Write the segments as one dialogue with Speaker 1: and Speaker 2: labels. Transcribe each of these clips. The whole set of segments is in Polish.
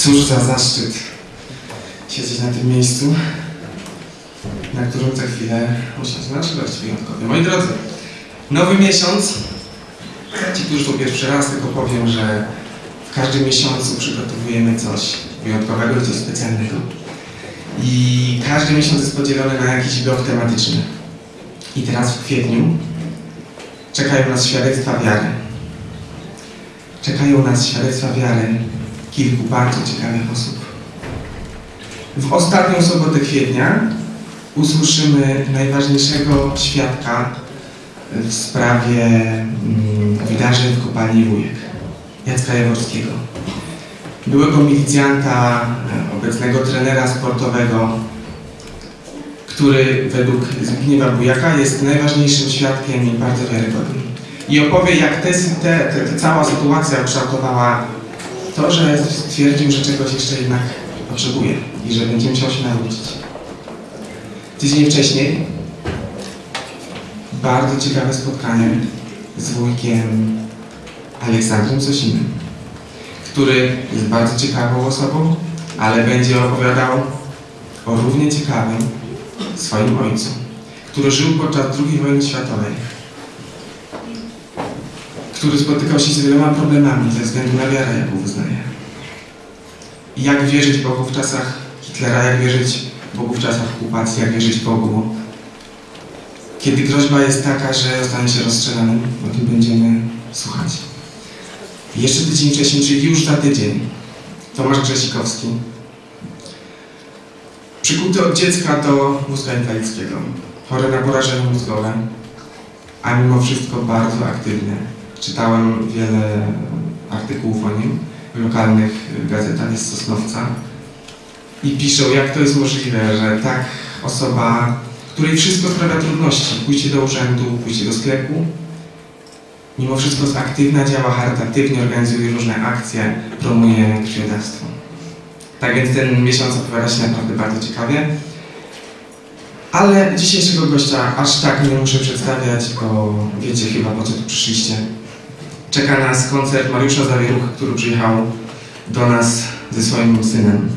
Speaker 1: Cóż za zaszczyt siedzieć na tym miejscu, na którym za chwilę usiąść nasz gość wyjątkowy. Moi drodzy, nowy miesiąc. Ci, którzy to pierwszy raz, tylko powiem, że w każdym miesiącu przygotowujemy coś wyjątkowego, coś specjalnego. I każdy miesiąc jest podzielony na jakiś blok tematyczny. I teraz w kwietniu czekają nas świadectwa wiary. Czekają nas świadectwa wiary kilku bardzo ciekawych osób. W ostatnią sobotę kwietnia usłyszymy najważniejszego świadka w sprawie mm, wydarzeń w kopalni Wujek, Jacka Jaworskiego. Byłego milicjanta, e, obecnego trenera sportowego, który według Zbigniewa Bujaka jest najważniejszym świadkiem i bardzo wiarygodnym. I opowie, jak te, te, te, cała sytuacja ukształtowała to, że stwierdził, że czegoś jeszcze jednak potrzebuje i że będzie musiał się nauczyć. Tydzień wcześniej bardzo ciekawe spotkanie z wujkiem Aleksandrem Sosinem, który jest bardzo ciekawą osobą, ale będzie opowiadał o równie ciekawym swoim ojcu, który żył podczas II wojny światowej, który spotykał się z wieloma problemami ze względu na wiarę, jaką wyznaje. Jak wierzyć Bogu w czasach Hitlera, jak wierzyć Bogu w czasach okupacji, jak wierzyć Bogu, kiedy groźba jest taka, że zostanie się rozstrzelanym, o tym będziemy słuchać. Jeszcze tydzień wcześniej, czyli już za tydzień, Tomasz Grzesikowski, przykuty od dziecka do mózgu inwalidzkiego, chory na porażenie mózgowe, a mimo wszystko bardzo aktywny. Czytałem wiele artykułów o nim w lokalnych gazetach z Sosnowca i piszą, jak to jest możliwe, że tak osoba, której wszystko sprawia trudności, pójście do urzędu, pójście do sklepu, mimo wszystko jest aktywna, działa charytatywnie, organizuje różne akcje, promuje krwiodawstwo. Tak więc ten miesiąc opowiada się naprawdę bardzo ciekawie. Ale dzisiejszego gościa aż tak nie muszę przedstawiać, bo wiecie chyba po co tu przyszliście. Czeka nas koncert Mariusza Zawieruch, który przyjechał do nas ze swoim synem.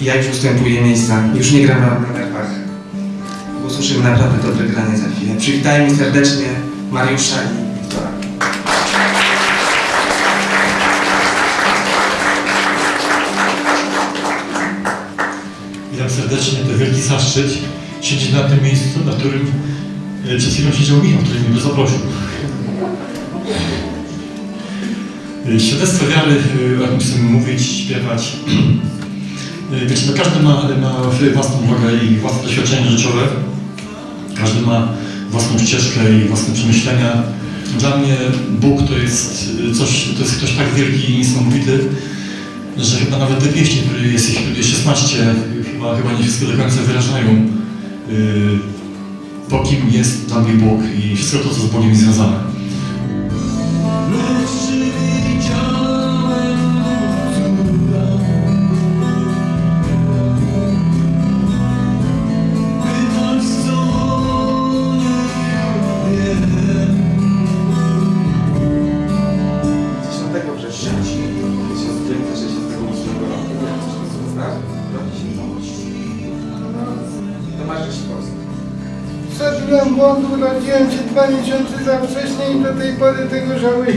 Speaker 1: I ja już ustępuję miejsca, już nie gram na nerwach. Usłyszymy naprawdę dobre granie za chwilę. Przywitajmy serdecznie Mariusza i Wiktora.
Speaker 2: Witam serdecznie, to wielki zaszczyt siedzieć na tym miejscu, na którym e, przed chwilą siedział Michał, który mnie zaprosił. E, Świadectwo wiary, e, o tym chcemy mówić, śpiewać. E, Wiecie, no każdy ma, ma własną drogę i własne doświadczenie życiowe. Każdy ma własną ścieżkę i własne przemyślenia. Dla mnie Bóg to jest coś, to jest ktoś tak wielki i niesamowity, że chyba nawet te pieśni, które jest ich jest 16, chyba, chyba nie wszystko do końca wyrażają po kim jest dla mnie Bóg i wszystko to, co z Bogiem związane.
Speaker 3: Zrobiłem błąd, urodziłem się dwa miesiące za wcześnie i do tej pory tego żałuję.